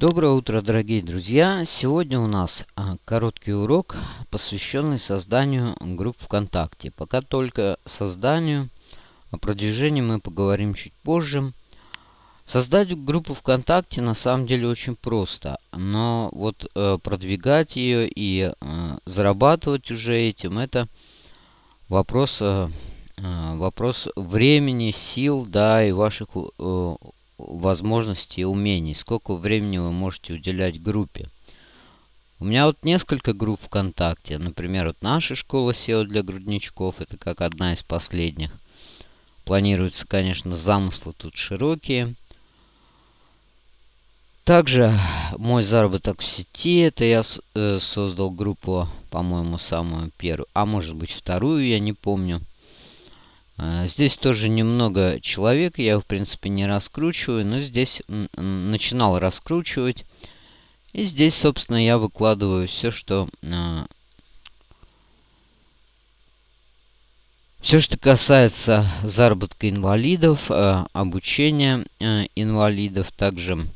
Доброе утро, дорогие друзья! Сегодня у нас а, короткий урок, посвященный созданию групп ВКонтакте. Пока только созданию, о продвижении мы поговорим чуть позже. Создать группу ВКонтакте на самом деле очень просто, но вот э, продвигать ее и э, зарабатывать уже этим, это вопрос, э, вопрос времени, сил, да, и ваших возможностей и умений, сколько времени вы можете уделять группе. У меня вот несколько групп ВКонтакте. Например, вот наша школа SEO для грудничков. Это как одна из последних. Планируется, конечно, замыслы тут широкие. Также мой заработок в сети. Это я э, создал группу, по-моему, самую первую. А может быть вторую, я не помню. А, здесь тоже немного человек, я в принципе не раскручиваю, но здесь начинал раскручивать. И здесь, собственно, я выкладываю все, что... А, все, что касается заработка инвалидов, а, обучения инвалидов, также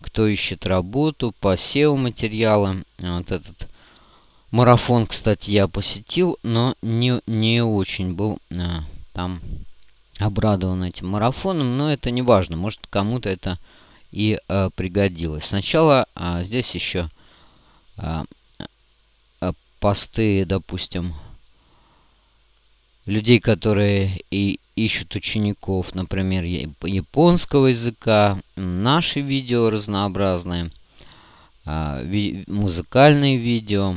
кто ищет работу, по SEO материалам. Вот этот марафон, кстати, я посетил, но не, не очень был там обрадован этим марафоном, но это не важно, может кому-то это и э, пригодилось. Сначала э, здесь еще э, э, посты, допустим, людей, которые и ищут учеников, например, японского языка, наши видео разнообразные, музыкальные видео,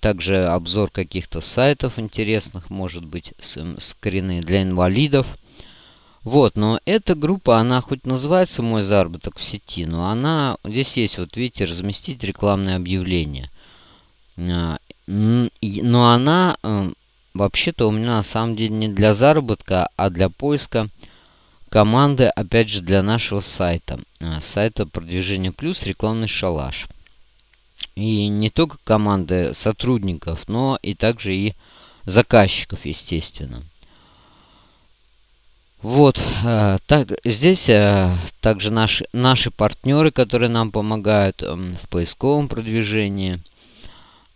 также обзор каких-то сайтов интересных, может быть, скрины для инвалидов. Вот, но эта группа, она хоть называется «Мой заработок в сети», но она, здесь есть, вот видите, разместить рекламное объявление. А, но она, э, вообще-то, у меня на самом деле не для заработка, а для поиска команды, опять же, для нашего сайта. А, сайта «Продвижение плюс. Рекламный шалаш». И не только команды сотрудников, но и также и заказчиков, естественно. Вот, э, так, здесь э, также наши, наши партнеры, которые нам помогают в поисковом продвижении.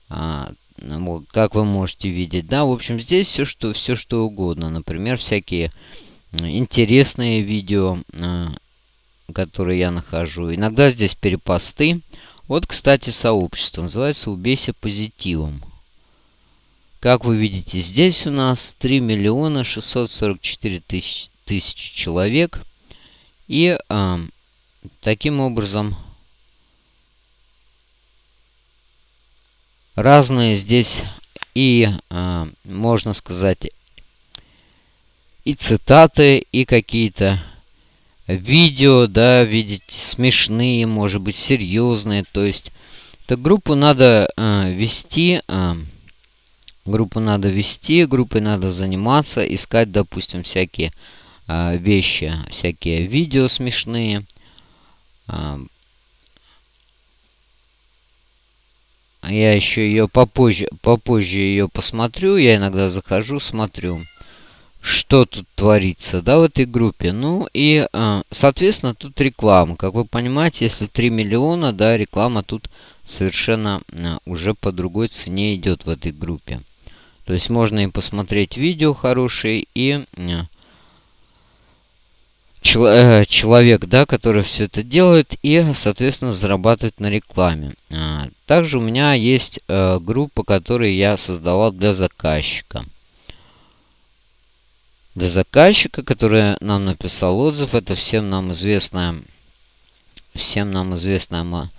Вот, как вы можете видеть, да, в общем, здесь все что, все что угодно. Например, всякие интересные видео, э, которые я нахожу. Иногда здесь перепосты. Вот, кстати, сообщество. Называется «Убейся позитивом». Как вы видите, здесь у нас 3 миллиона 644 тысяч, тысячи человек. И э, таким образом разные здесь и, э, можно сказать, и цитаты, и какие-то видео, да, видеть смешные, может быть, серьезные. То есть, эту группу надо э, вести, э, группу надо вести, группой надо заниматься, искать, допустим, всякие э, вещи, всякие видео смешные. Э, я еще ее попозже, попозже ее посмотрю. Я иногда захожу, смотрю что тут творится, да, в этой группе. Ну и, э, соответственно, тут реклама. Как вы понимаете, если 3 миллиона, да, реклама тут совершенно э, уже по другой цене идет в этой группе. То есть можно и посмотреть видео хорошие, и э, человек, да, который все это делает, и, соответственно, зарабатывает на рекламе. Также у меня есть группа, которую я создавал для заказчика для заказчика, который нам написал отзыв. Это всем нам известная, всем нам известная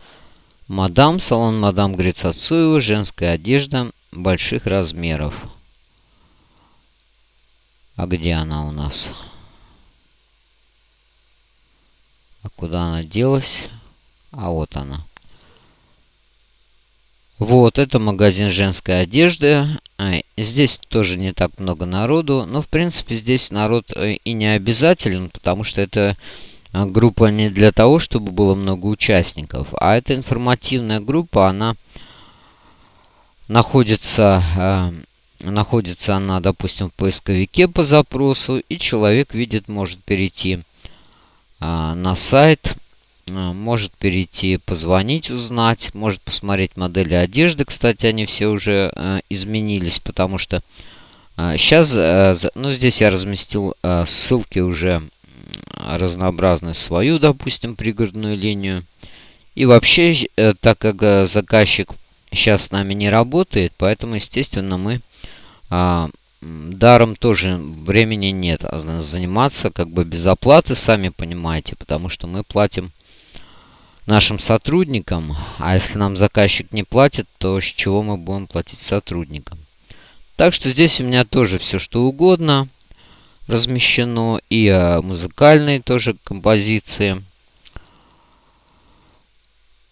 мадам, салон мадам Грицацуева, женская одежда больших размеров. А где она у нас? А куда она делась? А вот она. Вот, это магазин женской одежды. Здесь тоже не так много народу. Но, в принципе, здесь народ э, и не обязателен, потому что это э, группа не для того, чтобы было много участников. А эта информативная группа, она находится, э, находится она, допустим, в поисковике по запросу. И человек видит, может перейти на сайт может перейти, позвонить, узнать, может посмотреть модели одежды. Кстати, они все уже изменились, потому что сейчас, ну здесь я разместил ссылки уже разнообразные свою, допустим, пригородную линию. И вообще, так как заказчик сейчас с нами не работает, поэтому, естественно, мы а, даром тоже времени нет. А заниматься как бы без оплаты, сами понимаете, потому что мы платим нашим сотрудникам, а если нам заказчик не платит, то с чего мы будем платить сотрудникам? Так что здесь у меня тоже все что угодно размещено, и а, музыкальные тоже композиции.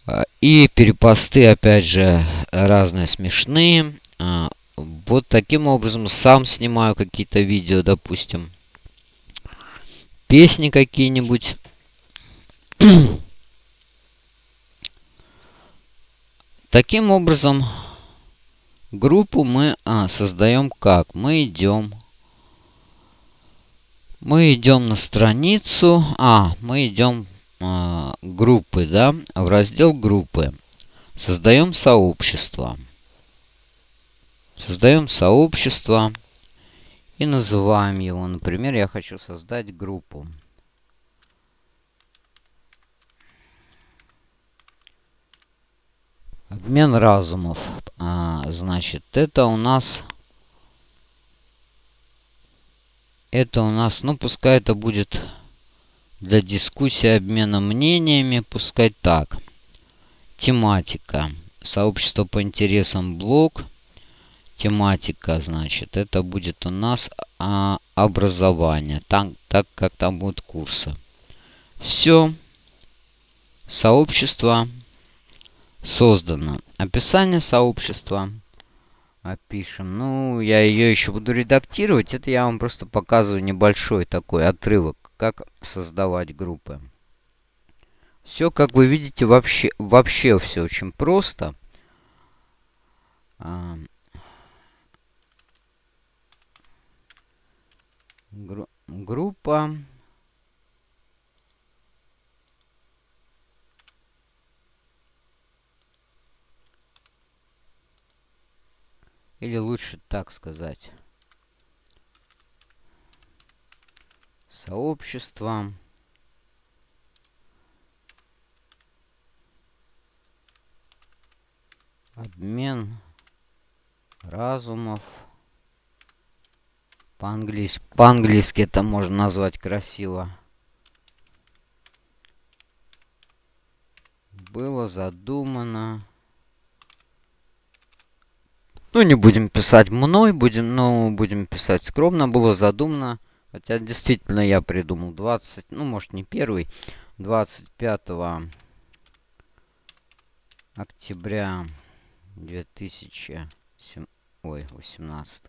А, и перепосты, опять же, разные смешные. А, вот таким образом сам снимаю какие-то видео, допустим. Песни какие-нибудь. Таким образом, группу мы а, создаем как? Мы идем... Мы идем на страницу... А, мы идем а, группы, да, в раздел группы. Создаем сообщество. Создаем сообщество и называем его. Например, я хочу создать группу. Обмен разумов. А, значит, это у нас... Это у нас, ну, пускай это будет для дискуссии обмена мнениями пускай так. Тематика. Сообщество по интересам блог. Тематика, значит, это будет у нас а, образование. Так, так как там будут курсы. Все. Сообщество создано. Описание сообщества опишем. Ну, я ее еще буду редактировать. Это я вам просто показываю небольшой такой отрывок как создавать группы. Все, как вы видите, вообще, вообще все очень просто. А, Гру группа. Или лучше так сказать. сообщества. Обмен разумов. По-английски по -английски это можно назвать красиво. Было задумано. Ну, не будем писать мной, будем, ну, будем писать скромно. Было задумано Хотя действительно я придумал 20, ну может не первый, 25 октября 2007, ой, 18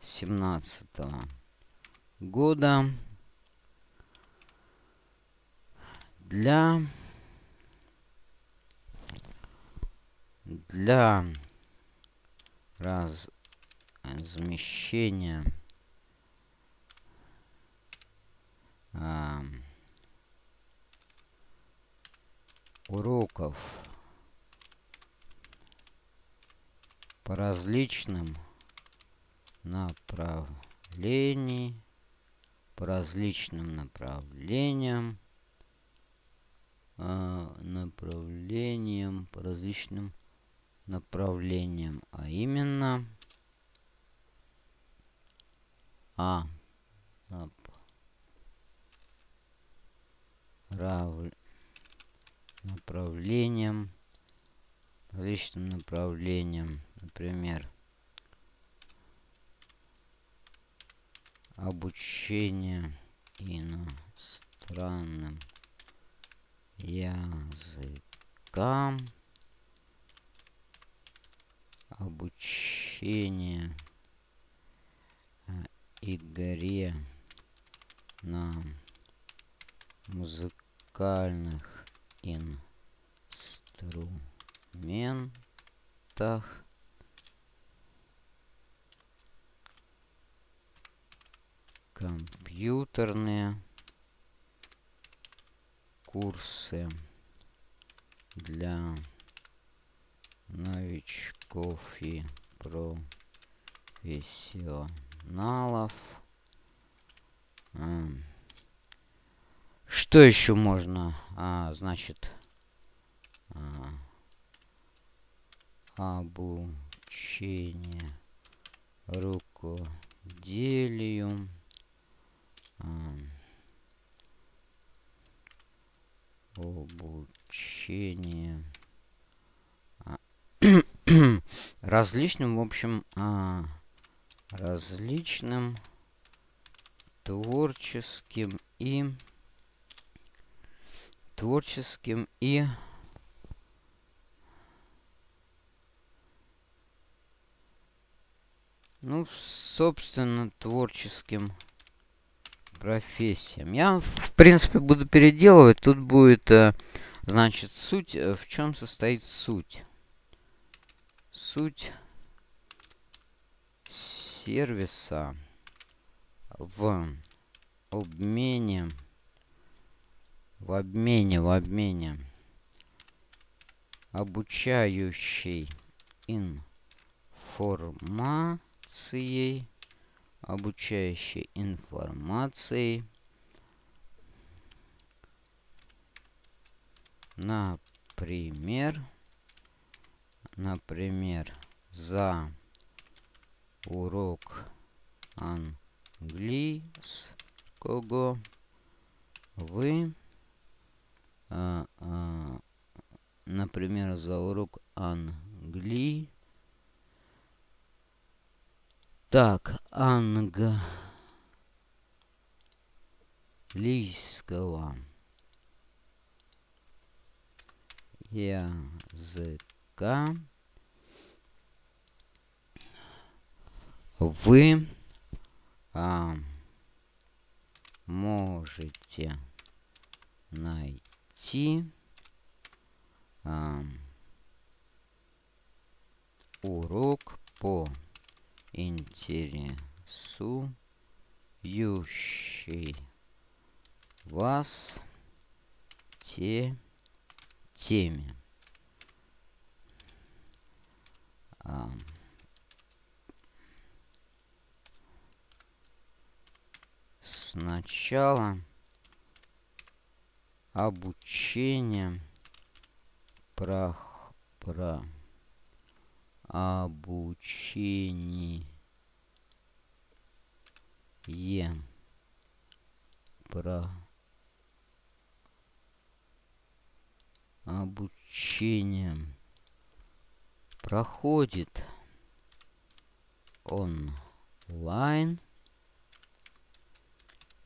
17 года для для размещения уроков. По различным направлениям, по различным направлениям, э, направлениям, по различным направлениям, а именно а. Направлениям, различным направлениям, например, обучение иностранным языкам, обучение э, игре на музыкальных инструментах. Компьютерные курсы для новичков и профессионалов. Что еще можно? А, значит, а, обучение рукоделию. А, обучение а, различным, в общем, а, различным творческим и творческим и ну, собственно, творческим профессиям. Я, в принципе, буду переделывать. Тут будет, э, значит, суть. Э, в чем состоит суть? Суть сервиса в обмене, в обмене, в обмене обучающей информацией обучающей информацией. Например, например, за урок английского вы, а, а, например, за урок английского так, английского языка вы а, можете найти а, урок по интересующей вас те теме. Сначала обучение про, про обучение про обучение проходит онлайн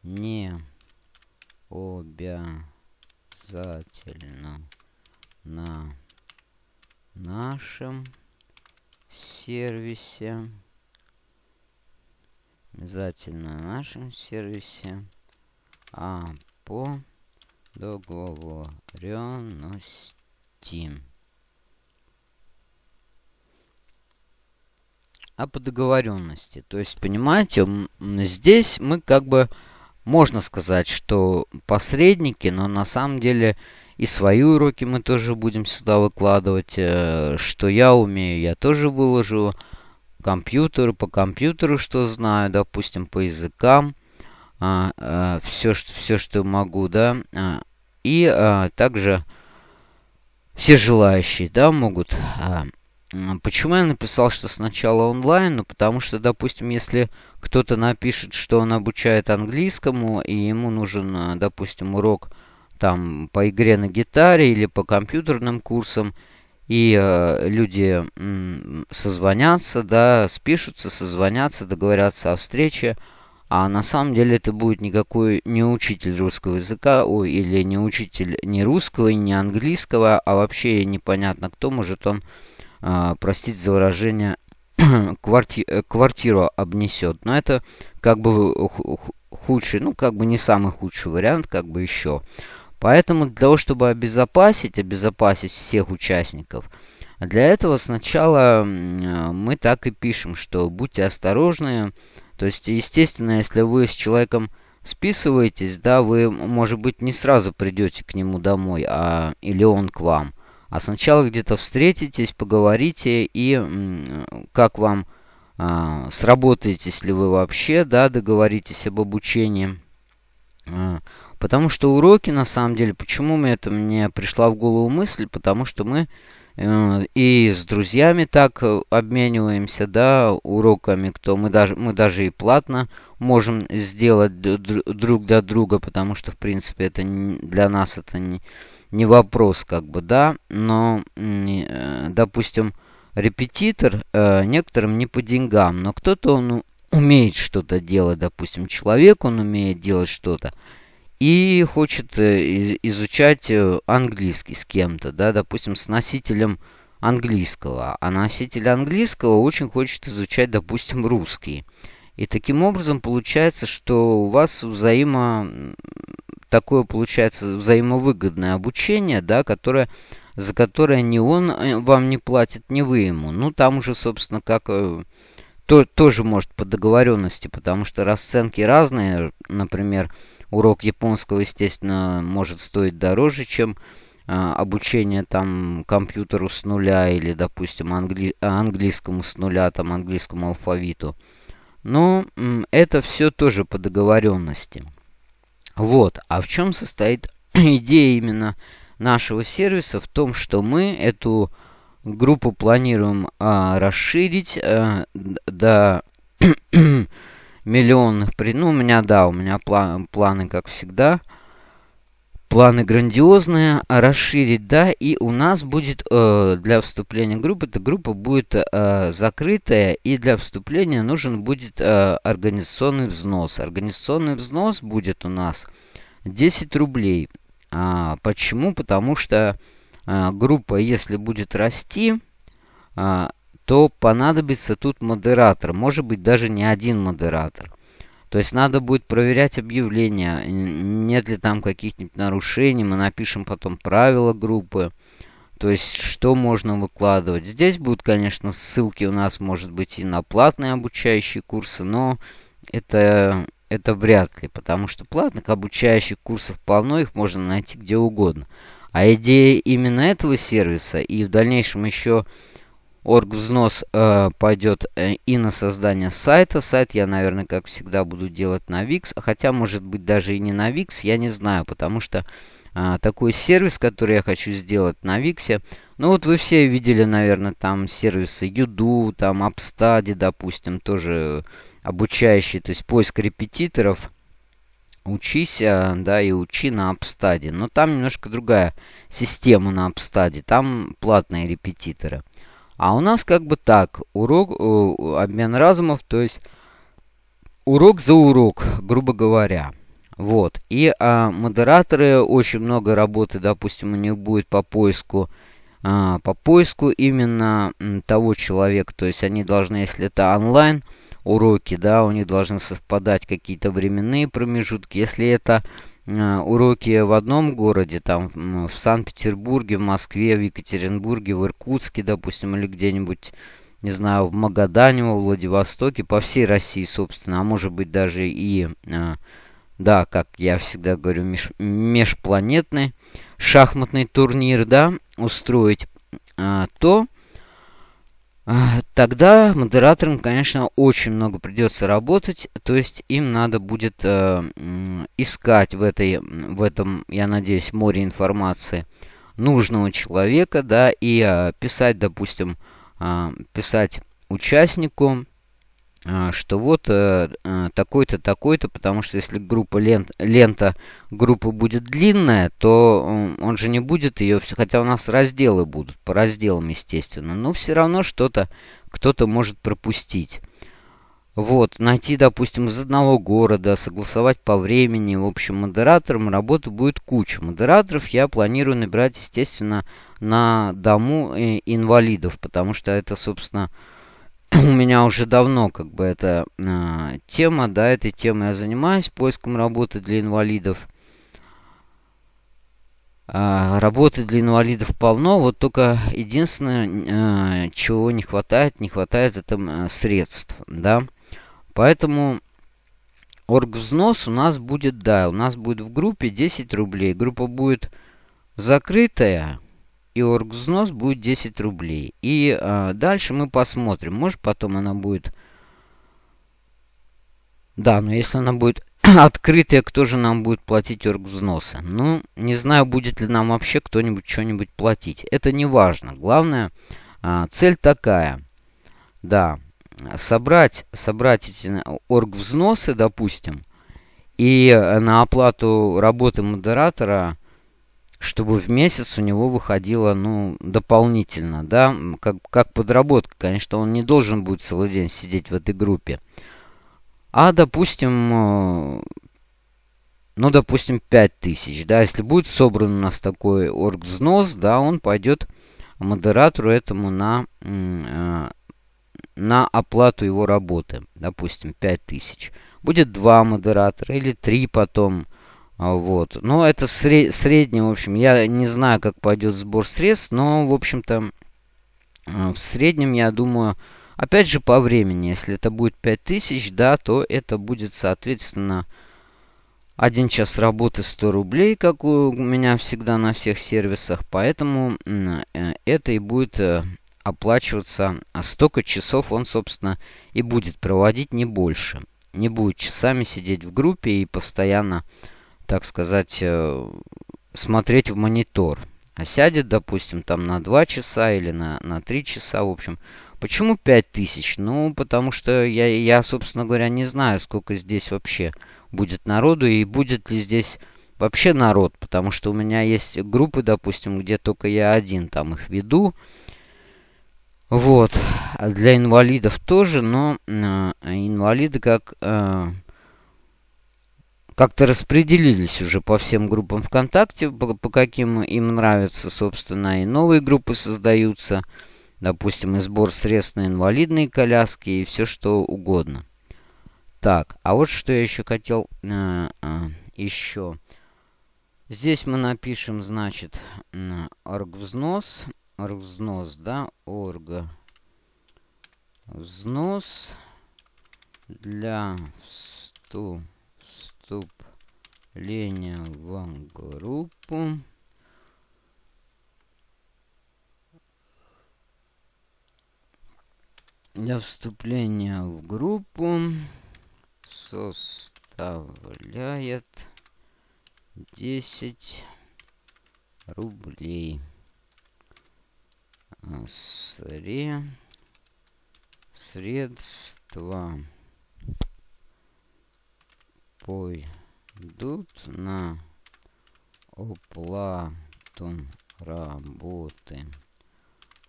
не обязательно на нашем сервисе. Обязательно на нашем сервисе. А по договоренности. А по договоренности. То есть, понимаете, здесь мы как бы можно сказать, что посредники, но на самом деле и свои уроки мы тоже будем сюда выкладывать. Э, что я умею, я тоже выложу. Компьютеру, по компьютеру, что знаю, допустим, по языкам. А, а, все, что, все, что могу, да. А, и а, также все желающие, да, могут... А, Почему я написал, что сначала онлайн? Ну, потому что, допустим, если кто-то напишет, что он обучает английскому, и ему нужен, а, допустим, урок там по игре на гитаре или по компьютерным курсам, и э, люди м, созвонятся, да, спишутся, созвонятся, договорятся о встрече, а на самом деле это будет никакой не учитель русского языка, ой, или не учитель не русского, и не английского, а вообще непонятно кто, может он, э, простить за выражение, кварти э, квартиру обнесет. Но это как бы худший, ну как бы не самый худший вариант, как бы еще. Поэтому для того, чтобы обезопасить, обезопасить всех участников, для этого сначала мы так и пишем, что будьте осторожны. То есть, естественно, если вы с человеком списываетесь, да, вы, может быть, не сразу придете к нему домой, а или он к вам. А сначала где-то встретитесь, поговорите и как вам а, сработаетесь ли вы вообще, да, договоритесь об обучении. А, потому что уроки, на самом деле, почему мне это мне пришла в голову мысль, потому что мы э, и с друзьями так обмениваемся, да, уроками, кто мы даже мы даже и платно можем сделать друг для друга, потому что в принципе это для нас это не не вопрос, как бы, да, но, э, допустим, репетитор э, некоторым не по деньгам, но кто-то он умеет что-то делать, допустим, человек он умеет делать что-то и хочет э, изучать э, английский с кем-то, да, допустим, с носителем английского, а носитель английского очень хочет изучать, допустим, русский. И таким образом получается, что у вас взаимо такое получается взаимовыгодное обучение, да, которое за которое ни он э, вам не платит, ни вы ему. Ну, там уже, собственно, как... Э, то, тоже может по договоренности, потому что расценки разные. Например, урок японского, естественно, может стоить дороже, чем э, обучение там компьютеру с нуля или, допустим, англи английскому с нуля, там, английскому алфавиту. Но это все тоже по договоренности. Вот. А в чем состоит идея именно нашего сервиса в том, что мы эту группу планируем а, расширить а, до миллионных... При... Ну, у меня, да, у меня план, планы, как всегда. Планы грандиозные. А расширить, да, и у нас будет э, для вступления группы, эта группа будет э, закрытая, и для вступления нужен будет э, организационный взнос. Организационный взнос будет у нас 10 рублей. А, почему? Потому что а, группа, если будет расти, а, то понадобится тут модератор. Может быть, даже не один модератор. То есть надо будет проверять объявления, нет ли там каких-нибудь нарушений. Мы напишем потом правила группы. То есть, что можно выкладывать. Здесь будут, конечно, ссылки у нас, может быть, и на платные обучающие курсы, но это это вряд ли, потому что платных обучающих курсов полно, их можно найти где угодно. А идея именно этого сервиса и в дальнейшем еще оргвзнос э, пойдет э, и на создание сайта. Сайт я, наверное, как всегда буду делать на Wix, хотя может быть даже и не на Wix, я не знаю, потому что э, такой сервис, который я хочу сделать на Wix, ну вот вы все видели, наверное, там сервисы Юду, там Upstudy, допустим, тоже обучающий, то есть поиск репетиторов. Учись, а, да, и учи на Апстаде. Но там немножко другая система на Апстаде. Там платные репетиторы. А у нас как бы так. Урок, обмен разумов, то есть урок за урок, грубо говоря. Вот. И а, модераторы, очень много работы, допустим, у них будет по поиску а, по поиску именно того человека. То есть они должны, если это онлайн, уроки, да, у них должны совпадать какие-то временные промежутки. Если это э, уроки в одном городе, там в Санкт-Петербурге, в Москве, в Екатеринбурге, в Иркутске, допустим, или где-нибудь, не знаю, в Магадане, во Владивостоке, по всей России, собственно, а может быть даже и, э, да, как я всегда говорю, меж, межпланетный шахматный турнир, да, устроить, э, то тогда модераторам, конечно, очень много придется работать, то есть им надо будет э, искать в, этой, в этом, я надеюсь, море информации нужного человека, да, и э, писать, допустим, э, писать участнику, а, что вот э, э, такой-то, такой-то, потому что если группа лент, лента группы будет длинная, то он же не будет ее, хотя у нас разделы будут, по разделам, естественно, но все равно что-то кто-то может пропустить. Вот, найти, допустим, из одного города, согласовать по времени, в общем, модератором работы будет куча. Модераторов я планирую набирать, естественно, на дому э, инвалидов, потому что это, собственно, у меня уже давно как бы эта э, тема, да, этой темой я занимаюсь, поиском работы для инвалидов. Э, работы для инвалидов полно, вот только единственное, э, чего не хватает, не хватает это э, средств, да. Поэтому оргвзнос у нас будет, да, у нас будет в группе 10 рублей. Группа будет закрытая, и оргвзнос будет 10 рублей. И э, дальше мы посмотрим. Может, потом она будет... Да, но если она будет открытая, кто же нам будет платить оргвзносы? Ну, не знаю, будет ли нам вообще кто-нибудь что-нибудь платить. Это не важно. Главное, э, цель такая. Да, собрать, собрать эти оргвзносы, допустим, и на оплату работы модератора чтобы в месяц у него выходило, ну, дополнительно, да, как, как подработка. Конечно, он не должен будет целый день сидеть в этой группе. А, допустим, э, ну, допустим, 5000, да, если будет собран у нас такой оргвзнос, да, он пойдет модератору этому на, э, на оплату его работы, допустим, 5000. Будет два модератора или три потом, вот. Но это сред... средний, в общем, я не знаю, как пойдет сбор средств, но, в общем-то, а, в среднем, я думаю, опять же, по времени, если это будет 5000, да, то это будет, соответственно, один час работы 100 рублей, как у меня всегда на всех сервисах, поэтому э, это и будет э, оплачиваться, а столько часов он, собственно, и будет проводить, не больше. Не будет часами сидеть в группе и постоянно так сказать, э, смотреть в монитор. А сядет, допустим, там на 2 часа или на, на 3 часа, в общем. Почему 5000? Ну, потому что я, я, собственно говоря, не знаю, сколько здесь вообще будет народу и будет ли здесь вообще народ. Потому что у меня есть группы, допустим, где только я один там их веду. Вот. А для инвалидов тоже, но э, инвалиды как... Э, как-то распределились уже по всем группам ВКонтакте, по, по каким им нравится, собственно, и новые группы создаются. Допустим, и сбор средств на инвалидные коляски и все что угодно. Так, а вот что я еще хотел э, э, еще. Здесь мы напишем, значит, оргвзнос. Оргвзнос, да, орг. Взнос для вступ вступление в группу. Для вступления в группу составляет 10 рублей. Сре... Средства пойдут на оплату работы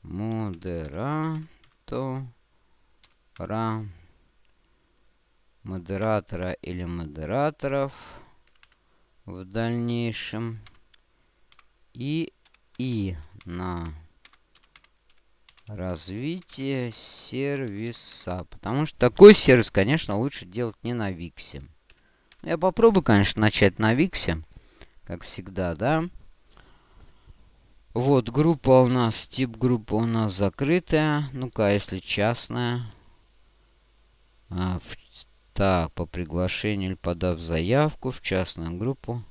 модератора модератора или модераторов в дальнейшем и и на развитие сервиса. Потому что такой сервис, конечно, лучше делать не на Виксе. Я попробую, конечно, начать на Виксе. Как всегда, да. Вот, группа у нас, тип группы у нас закрытая. Ну-ка, если частная. А, в, так, по приглашению или подав заявку в частную группу.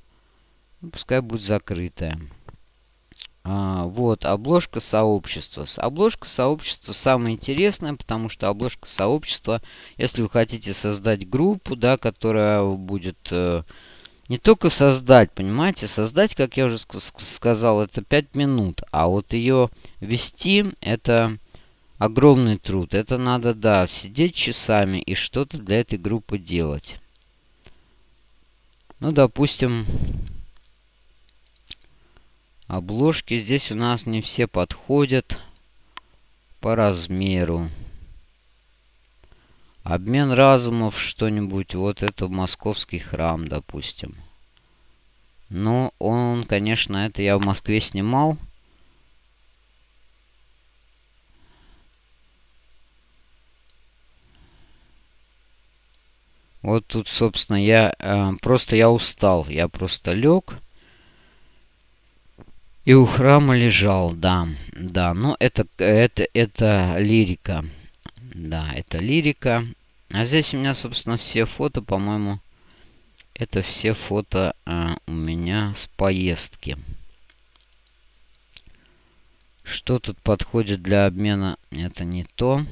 Ну, пускай будет закрытая. А, вот, обложка сообщества. Обложка сообщества самая интересная, потому что обложка сообщества, если вы хотите создать группу, да, которая будет э, не только создать, понимаете, создать, как я уже сказал, это 5 минут, а вот ее вести, это огромный труд. Это надо, да, сидеть часами и что-то для этой группы делать. Ну, допустим, Обложки здесь у нас не все подходят по размеру. Обмен разумов что-нибудь. Вот это московский храм, допустим. Но он, конечно, это я в Москве снимал. Вот тут, собственно, я э, просто я устал. Я просто лег. И у храма лежал, да, да, но это, это, это лирика. Да, это лирика. А здесь у меня, собственно, все фото, по-моему, это все фото а, у меня с поездки. Что тут подходит для обмена? Это не то.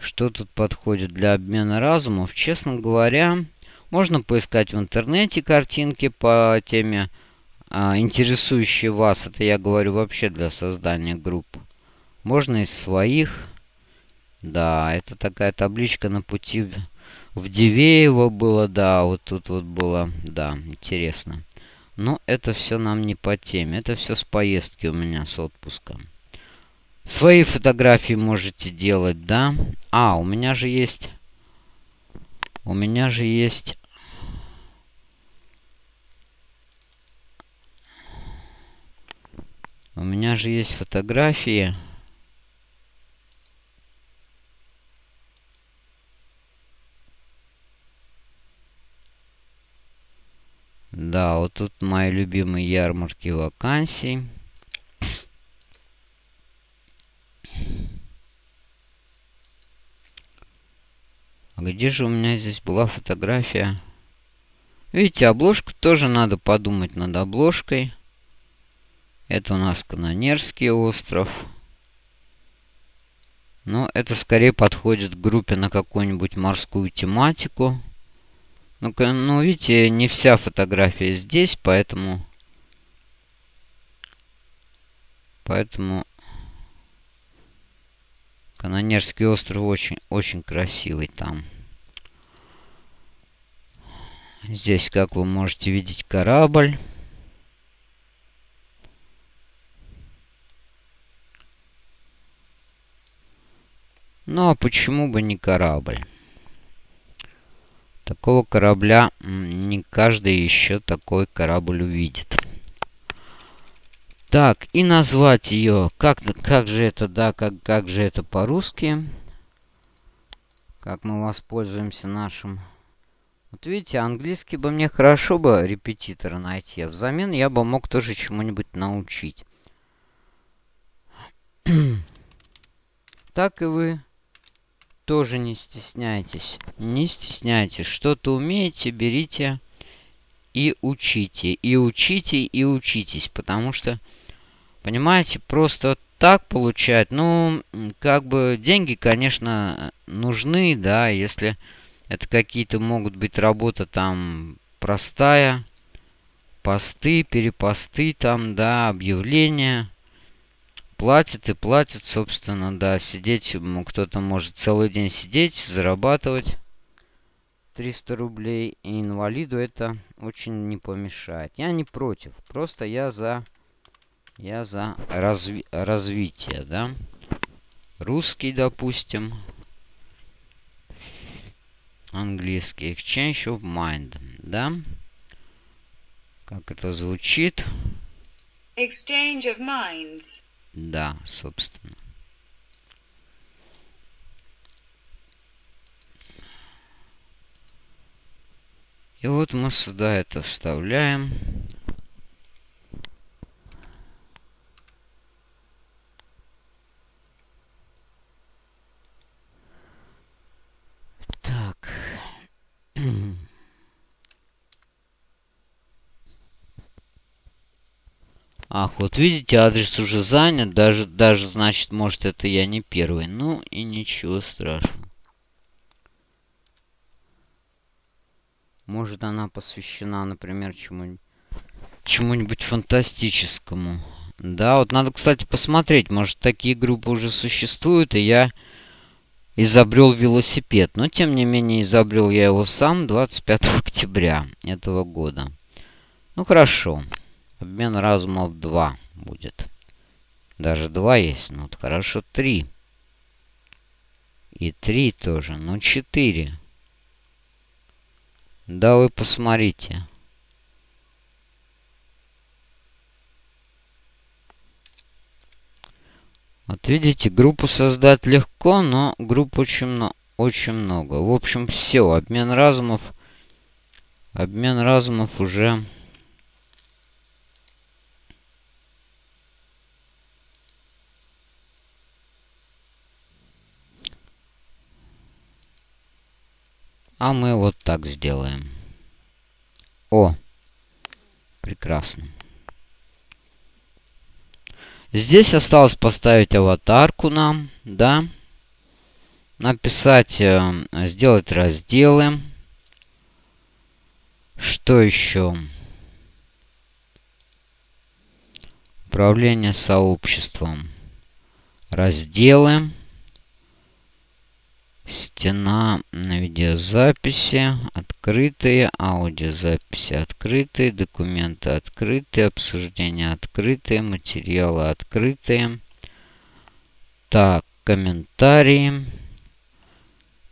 Что тут подходит для обмена разумов? Честно говоря, можно поискать в интернете картинки по теме, интересующие вас. Это я говорю вообще для создания групп. Можно из своих. Да, это такая табличка на пути в Дивеево было, да, вот тут вот было, да, интересно. Но это все нам не по теме, это все с поездки у меня, с отпуска. Свои фотографии можете делать, да? А, у меня же есть... У меня же есть... У меня же есть фотографии... Да, вот тут мои любимые ярмарки вакансий. А где же у меня здесь была фотография? Видите, обложку тоже надо подумать над обложкой. Это у нас Канонерский остров. Но это скорее подходит к группе на какую-нибудь морскую тематику. Ну, ну, видите, не вся фотография здесь, поэтому... Поэтому Канонерский остров очень, очень красивый там. Здесь, как вы можете видеть, корабль. Ну, а почему бы не корабль? Такого корабля не каждый еще такой корабль увидит. Так, и назвать ее. Как, как же это, да, как, как же это по-русски? Как мы воспользуемся нашим... Вот видите, английский бы мне хорошо бы репетитора найти, а взамен я бы мог тоже чему-нибудь научить. так и вы тоже не стесняйтесь. Не стесняйтесь. Что-то умеете, берите и учите. И учите, и учитесь. Потому что Понимаете, просто так получать, ну, как бы деньги, конечно, нужны, да, если это какие-то могут быть работа там простая, посты, перепосты там, да, объявления. Платят и платят, собственно, да, сидеть, кто-то может целый день сидеть, зарабатывать 300 рублей, и инвалиду это очень не помешает. Я не против, просто я за я за разви развитие, да? Русский, допустим. Английский. Exchange of mind, да? Как это звучит? Exchange of minds. Да, собственно. И вот мы сюда это вставляем. Ах, вот видите, адрес уже занят. Даже, даже, значит, может, это я не первый. Ну, и ничего страшного. Может, она посвящена, например, чему-нибудь чему-нибудь фантастическому. Да, вот надо, кстати, посмотреть. Может, такие группы уже существуют, и я изобрел велосипед. Но, тем не менее, изобрел я его сам 25 октября этого года. Ну, хорошо. Обмен разумов 2 будет. Даже 2 есть. Ну, вот хорошо, 3. И 3 тоже. Ну, 4. Да вы посмотрите. Вот видите, группу создать легко, но групп очень, очень много. В общем, все. Обмен разумов. Обмен разумов уже... А мы вот так сделаем. О! Прекрасно. Здесь осталось поставить аватарку нам, да. Написать, э, сделать разделы. Что еще? Управление сообществом. Разделы. Стена на видеозаписи. Открытые. Аудиозаписи открытые. Документы открытые. Обсуждения открытые. Материалы открытые. Так, комментарии.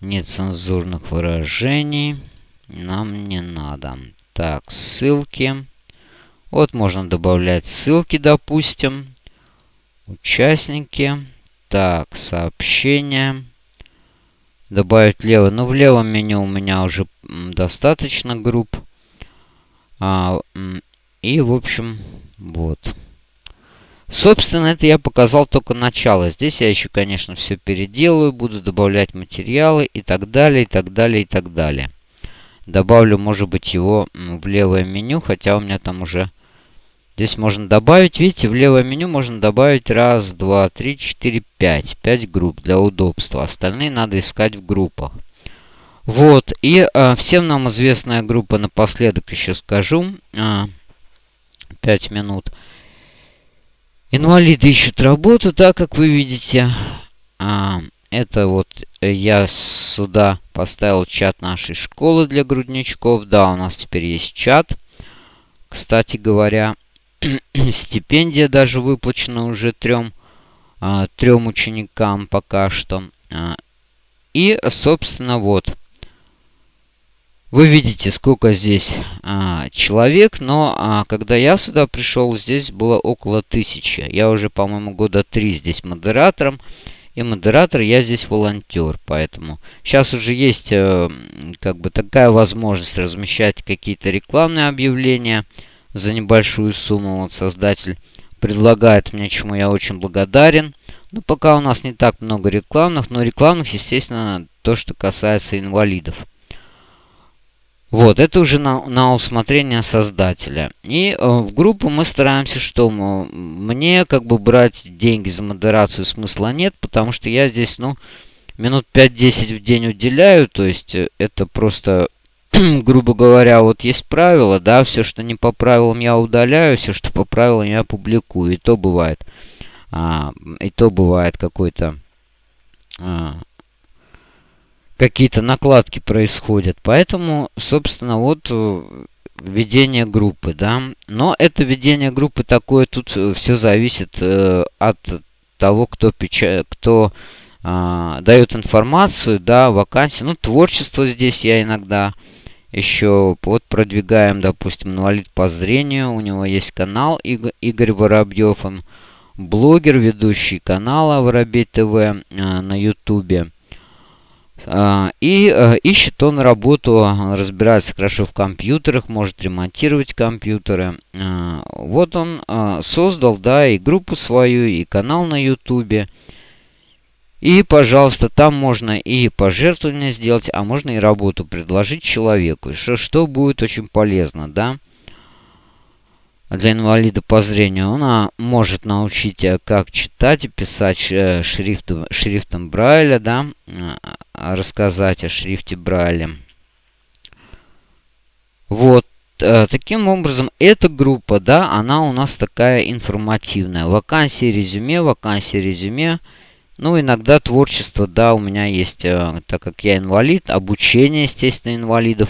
Нецензурных выражений. Нам не надо. Так, ссылки. Вот можно добавлять ссылки, допустим. Участники. Так, сообщения. Добавить лево. Ну, в левом меню у меня уже достаточно групп. А, и, в общем, вот. Собственно, это я показал только начало. Здесь я еще, конечно, все переделаю, буду добавлять материалы и так далее, и так далее, и так далее. Добавлю, может быть, его в левое меню, хотя у меня там уже Здесь можно добавить, видите, в левое меню можно добавить раз, два, три, четыре, пять. Пять групп для удобства. Остальные надо искать в группах. Вот, и э, всем нам известная группа, напоследок еще скажу, э, 5 минут. Инвалиды ищут работу, так как вы видите. А, это вот я сюда поставил чат нашей школы для грудничков. Да, у нас теперь есть чат. Кстати говоря, стипендия даже выплачена уже трем, а, трем ученикам пока что. А, и, собственно, вот. Вы видите, сколько здесь а, человек, но а, когда я сюда пришел, здесь было около тысячи. Я уже, по-моему, года три здесь модератором. И модератор, я здесь волонтер, поэтому сейчас уже есть э, как бы такая возможность размещать какие-то рекламные объявления за небольшую сумму. Вот создатель предлагает мне, чему я очень благодарен. Но пока у нас не так много рекламных, но рекламных, естественно, то, что касается инвалидов. Вот, это уже на, на усмотрение создателя. И э, в группу мы стараемся, что мне как бы брать деньги за модерацию смысла нет, потому что я здесь, ну, минут 5-10 в день уделяю, то есть э, это просто грубо говоря, вот есть правила, да, все, что не по правилам, я удаляю, все, что по правилам, я публикую. И то бывает, а, и то бывает какой-то а, какие-то накладки происходят. Поэтому, собственно, вот э, ведение группы, да. Но это ведение группы такое, тут э, все зависит э, от того, кто, печа... кто э, дает информацию, да, вакансии. Ну, творчество здесь я иногда еще вот продвигаем, допустим, инвалид по зрению. У него есть канал Игорь Воробьев. Он блогер, ведущий канала Воробей ТВ э, на Ютубе. Э, и э, ищет он работу, он разбирается хорошо в компьютерах, может ремонтировать компьютеры. Э, вот он э, создал, да, и группу свою, и канал на Ютубе. И, пожалуйста, там можно и пожертвование сделать, а можно и работу предложить человеку, что, что будет очень полезно, да. Для инвалида по зрению он может научить, э, как читать и писать э, шрифтом, шрифтом Брайля, да, э, рассказать о шрифте Брайля. Вот. Таким образом, эта группа, да, она у нас такая информативная. Вакансии резюме, вакансии резюме – ну, иногда творчество, да, у меня есть, э, так как я инвалид, обучение, естественно, инвалидов,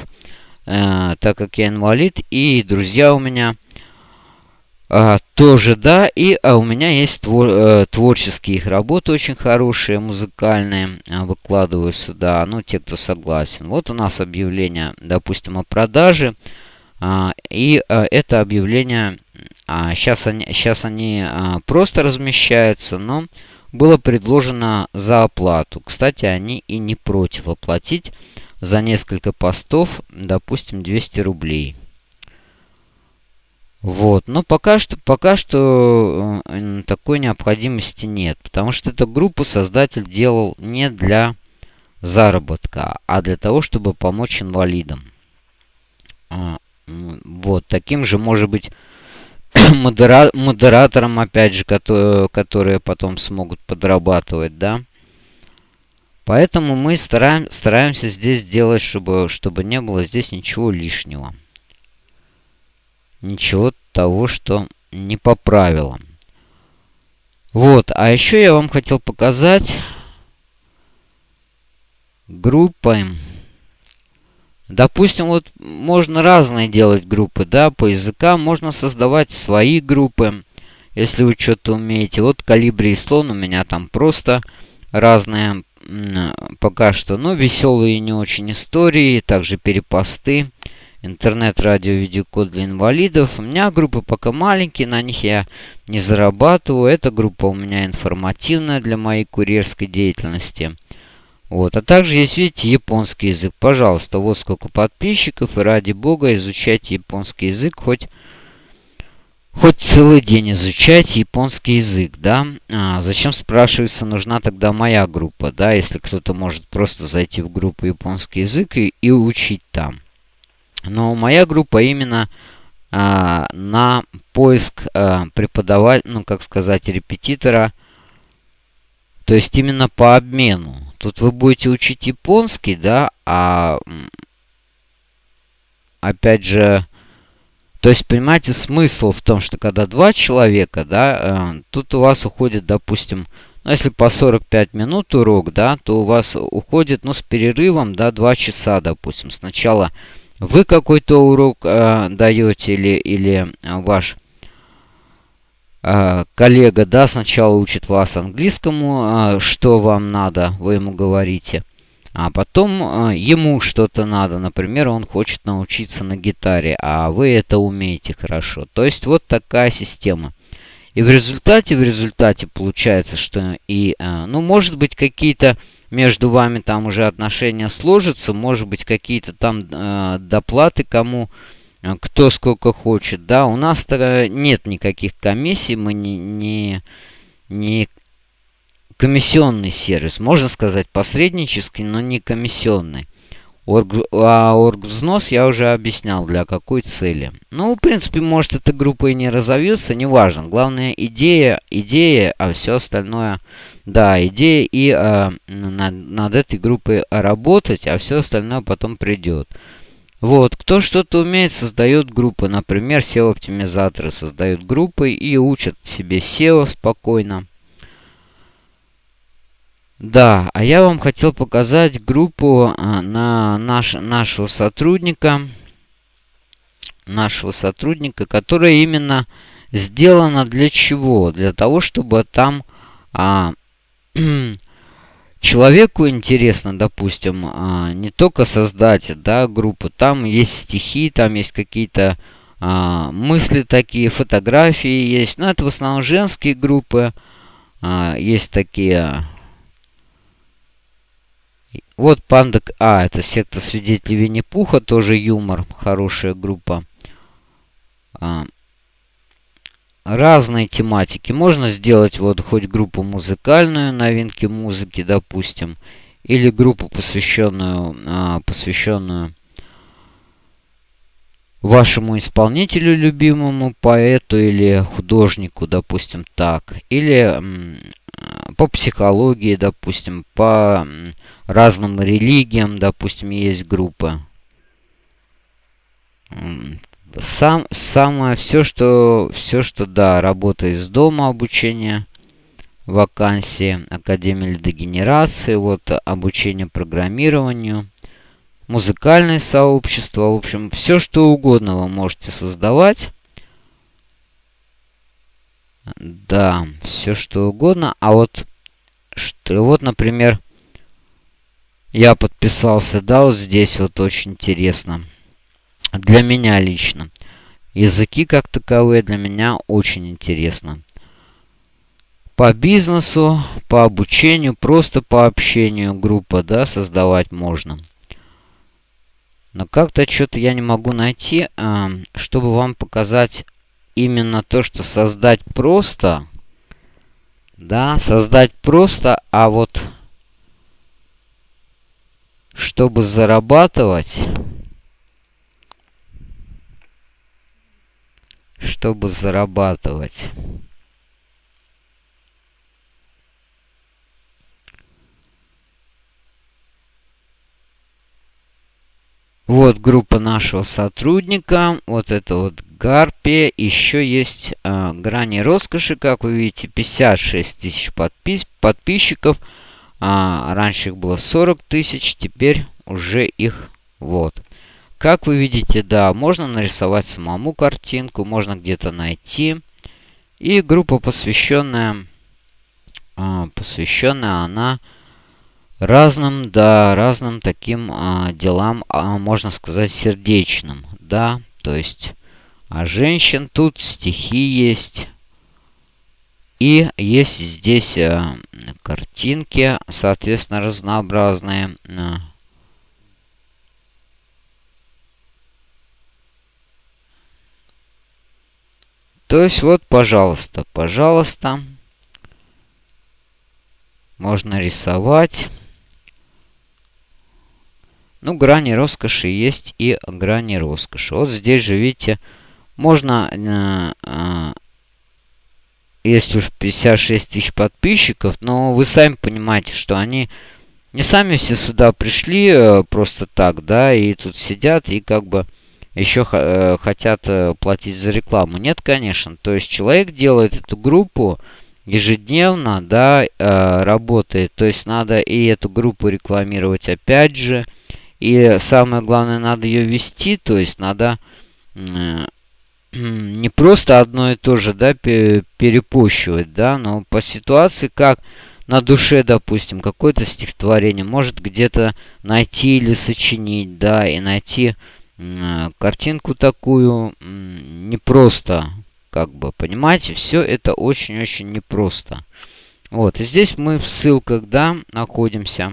э, так как я инвалид, и друзья у меня э, тоже, да, и а у меня есть твор, э, творческие их работы очень хорошие, музыкальные, э, выкладываю сюда, ну, те, кто согласен. Вот у нас объявление, допустим, о продаже, э, и э, это объявление, э, сейчас они, сейчас они э, просто размещаются, но было предложено за оплату. Кстати, они и не против оплатить за несколько постов, допустим, 200 рублей. Вот, но пока что, пока что э, такой необходимости нет, потому что эту группу создатель делал не для заработка, а для того, чтобы помочь инвалидам. А, вот, таким же, может быть, модера модераторам, опять же, которые, которые потом смогут подрабатывать, да. Поэтому мы стараем, стараемся здесь делать, чтобы, чтобы не было здесь ничего лишнего. Ничего того, что не по правилам. Вот, а еще я вам хотел показать группы. Допустим, вот можно разные делать группы, да, по языкам. Можно создавать свои группы, если вы что-то умеете. Вот калибри и слон у меня там просто разные пока что, но веселые не очень истории, также перепосты, интернет, радио, видеокод для инвалидов. У меня группы пока маленькие, на них я не зарабатываю. Эта группа у меня информативная для моей курьерской деятельности. Вот. А также есть, видите, японский язык. Пожалуйста, вот сколько подписчиков. И ради бога изучайте японский язык. Хоть, хоть целый день изучайте японский язык, да. А зачем, спрашивается, нужна тогда моя группа, да, если кто-то может просто зайти в группу японский язык и, и учить там. Но моя группа именно а, на поиск а, преподавателя, ну, как сказать, репетитора, то есть именно по обмену. Тут вы будете учить японский, да, а опять же, то есть, понимаете, смысл в том, что когда два человека, да, э, тут у вас уходит, допустим, ну, если по 45 минут урок, да, то у вас уходит, ну, с перерывом, да, 2 часа, допустим. Сначала вы какой-то урок э, даете или, или ваш а, коллега, да, сначала учит вас английскому, а, что вам надо, вы ему говорите. А потом а, ему что-то надо. Например, он хочет научиться на гитаре, а вы это умеете хорошо. То есть вот такая система. И в результате, в результате получается, что и, ну, может быть, какие-то между вами там уже отношения сложатся, может быть, какие-то там доплаты кому Э, кто сколько хочет. Да, у нас нет никаких комиссий, мы не, не, не комиссионный сервис. Можно сказать посреднический, но не комиссионный. Орг, а оргвзнос я уже объяснял, для какой цели. Ну, в принципе, может, эта группа и не разовьется, неважно. Главное, идея, идея, а все остальное... Да, идея и а, над, над этой группой работать, а все остальное потом придет. Вот, кто что-то умеет, создает группы. Например, SEO-оптимизаторы создают группы и учат себе SEO спокойно. Да, а я вам хотел показать группу а, на наш, нашего сотрудника, нашего сотрудника, которая именно сделана для чего? Для того, чтобы там а, человеку интересно, допустим, а, не только создать да, группу, там есть стихи, там есть какие-то а, мысли такие, фотографии есть. Но это в основном женские группы. А, есть такие... Вот Панда... А, это секта свидетелей Винни-Пуха, тоже юмор, хорошая группа разные тематики. Можно сделать вот хоть группу музыкальную, новинки музыки, допустим, или группу, посвященную, а, посвященную вашему исполнителю любимому, поэту или художнику, допустим, так. Или по психологии, допустим, по разным религиям, допустим, есть группы сам, самое, все, что, все, что, да, работа из дома, обучение, вакансии, Академия лидогенерации, вот, обучение программированию, музыкальное сообщество, в общем, все, что угодно вы можете создавать. Да, все, что угодно. А вот, что, вот, например, я подписался, да, вот здесь вот очень интересно для меня лично. Языки как таковые для меня очень интересно. По бизнесу, по обучению, просто по общению группа, да, создавать можно. Но как-то что-то я не могу найти, а, чтобы вам показать именно то, что создать просто. Да, создать просто, а вот чтобы зарабатывать чтобы зарабатывать. Вот группа нашего сотрудника. Вот это вот Гарпия. Еще есть э, грани роскоши, как вы видите, 56 тысяч подпис подписчиков. А, раньше их было 40 тысяч, теперь уже их вот. Как вы видите, да, можно нарисовать самому картинку, можно где-то найти. И группа посвященная, а, посвященная она разным, да, разным таким а, делам, а, можно сказать, сердечным, да, то есть а женщин тут стихи есть. И есть здесь а, картинки, соответственно, разнообразные. А. То есть вот, пожалуйста, пожалуйста, можно рисовать. Ну, грани роскоши есть и грани роскоши. Вот здесь же, видите, можно... Э, э, есть уж 56 тысяч подписчиков, но вы сами понимаете, что они не сами все сюда пришли э, просто так, да, и тут сидят и как бы еще э, хотят э, платить за рекламу. Нет, конечно. То есть человек делает эту группу ежедневно, да, э, работает. То есть надо и эту группу рекламировать опять же. И самое главное, надо ее вести, то есть надо не просто одно и то же, да, перепощивать, да, но по ситуации, как на душе, допустим, какое-то стихотворение, может где-то найти или сочинить, да, и найти картинку такую не просто, как бы, понимаете, все это очень-очень непросто. Вот, и здесь мы в ссылках, да, находимся.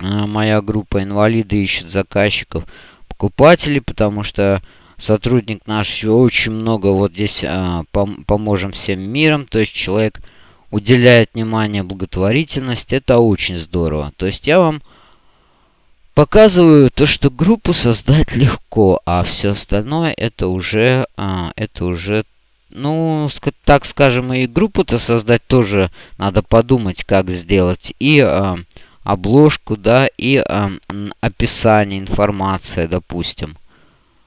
Э, моя группа инвалиды ищет заказчиков, покупателей, потому что сотрудник наш очень много вот здесь а, пом поможем всем миром. То есть человек уделяет внимание благотворительности. Это очень здорово. То есть я вам показываю то, что группу создать легко, а все остальное это уже, а, это уже ну, так скажем, и группу-то создать тоже надо подумать, как сделать. И а, обложку, да, и э, описание, информация, допустим.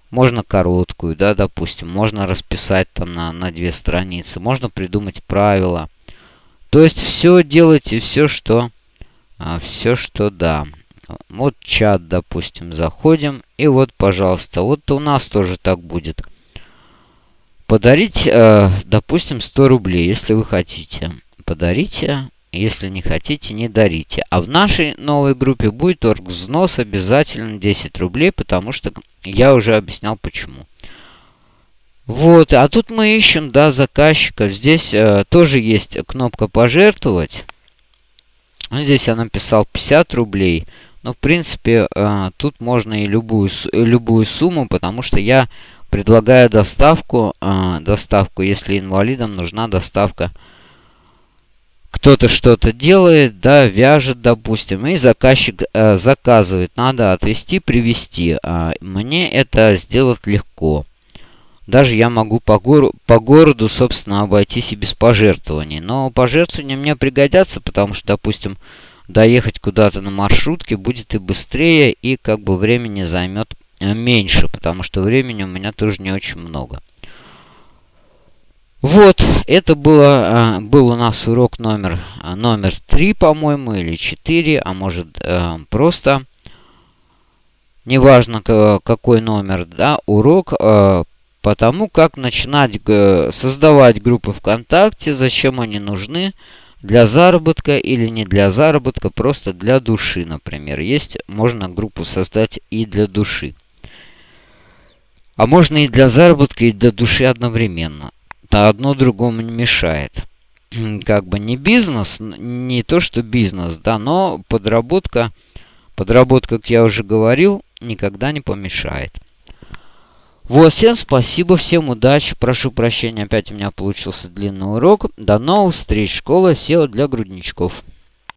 Можно короткую, да, допустим. Можно расписать там на, на две страницы. Можно придумать правила. То есть все делайте, все, что... А, все, что да. Вот чат, допустим, заходим. И вот, пожалуйста, вот у нас тоже так будет. Подарить, э, допустим, 100 рублей, если вы хотите. Подарите если не хотите, не дарите. А в нашей новой группе будет взнос обязательно 10 рублей, потому что я уже объяснял почему. Вот, а тут мы ищем, да, заказчиков. Здесь э, тоже есть кнопка «Пожертвовать». Здесь я написал 50 рублей. Но, в принципе, э, тут можно и любую, любую сумму, потому что я предлагаю доставку, э, доставку, если инвалидам нужна доставка кто-то что-то делает, да, вяжет, допустим, и заказчик э, заказывает, надо отвезти, привезти. А мне это сделать легко. Даже я могу по, гор по городу, собственно, обойтись и без пожертвований. Но пожертвования мне пригодятся, потому что, допустим, доехать куда-то на маршрутке будет и быстрее, и как бы времени займет э, меньше, потому что времени у меня тоже не очень много. Вот, это было, а, был у нас урок номер, а, номер 3, по-моему, или 4, а может просто, неважно какой номер, да, урок по тому, как начинать создавать группы ВКонтакте, зачем они нужны, для заработка или не для заработка, просто для души, например. Есть, можно группу создать и для души. А можно и для заработка, и для души одновременно одно другому не мешает. Как бы не бизнес, не то что бизнес, да, но подработка, подработка, как я уже говорил, никогда не помешает. Вот, всем спасибо, всем удачи. Прошу прощения, опять у меня получился длинный урок. До новых встреч. Школа SEO для грудничков.